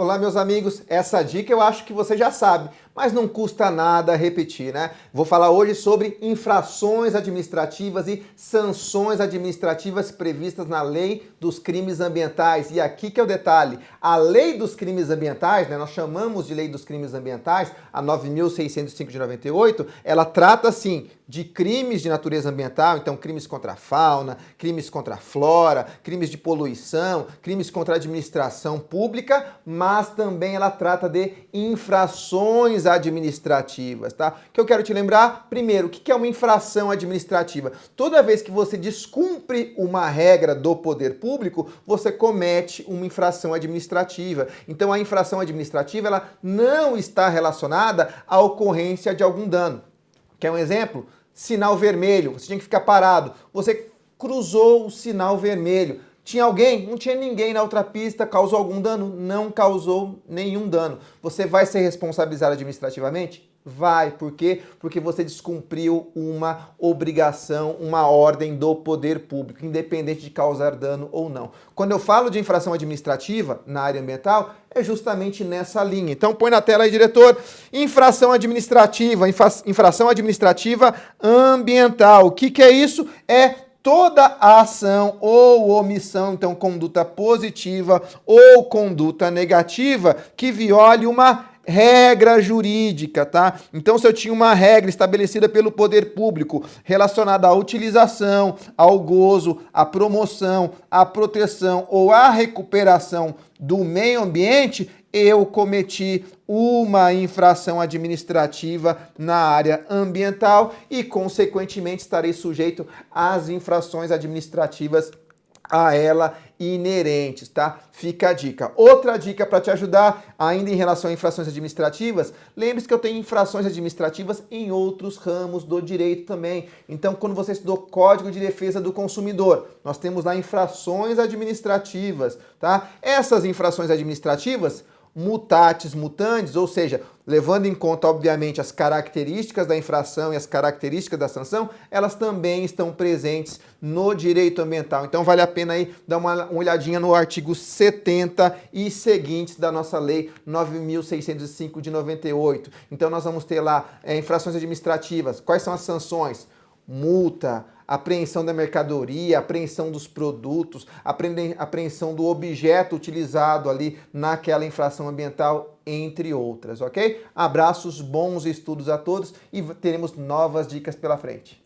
Olá, meus amigos. Essa dica eu acho que você já sabe, mas não custa nada repetir, né? Vou falar hoje sobre infrações administrativas e sanções administrativas previstas na Lei dos Crimes Ambientais. E aqui que é o detalhe. A Lei dos Crimes Ambientais, né, nós chamamos de Lei dos Crimes Ambientais, a 9.605 de 98, ela trata, assim, de crimes de natureza ambiental, então crimes contra a fauna, crimes contra a flora, crimes de poluição, crimes contra a administração pública, mas também ela trata de infrações administrativas, tá? Que eu quero te lembrar, primeiro, o que é uma infração administrativa? Toda vez que você descumpre uma regra do poder público, você comete uma infração administrativa. Então a infração administrativa, ela não está relacionada à ocorrência de algum dano. Quer um exemplo? sinal vermelho, você tinha que ficar parado. Você cruzou o sinal vermelho. Tinha alguém? Não tinha ninguém na outra pista. Causou algum dano? Não causou nenhum dano. Você vai ser responsabilizado administrativamente? Vai. Por quê? Porque você descumpriu uma obrigação, uma ordem do poder público, independente de causar dano ou não. Quando eu falo de infração administrativa na área ambiental, é justamente nessa linha. Então põe na tela aí, diretor. Infração administrativa, infração administrativa ambiental. O que, que é isso? É toda ação ou omissão, então conduta positiva ou conduta negativa, que viole uma regra jurídica, tá? Então, se eu tinha uma regra estabelecida pelo poder público relacionada à utilização, ao gozo, à promoção, à proteção ou à recuperação do meio ambiente, eu cometi uma infração administrativa na área ambiental e, consequentemente, estarei sujeito às infrações administrativas a ela inerentes, tá? Fica a dica. Outra dica para te ajudar, ainda em relação a infrações administrativas, lembre-se que eu tenho infrações administrativas em outros ramos do direito também. Então, quando você estudou Código de Defesa do Consumidor, nós temos lá infrações administrativas, tá? Essas infrações administrativas mutatis mutandis, ou seja, levando em conta, obviamente, as características da infração e as características da sanção, elas também estão presentes no direito ambiental. Então vale a pena aí dar uma, uma olhadinha no artigo 70 e seguintes da nossa lei 9.605 de 98. Então nós vamos ter lá é, infrações administrativas, quais são as sanções? Multa, apreensão da mercadoria, apreensão dos produtos, apreensão do objeto utilizado ali naquela infração ambiental, entre outras, ok? Abraços, bons estudos a todos e teremos novas dicas pela frente.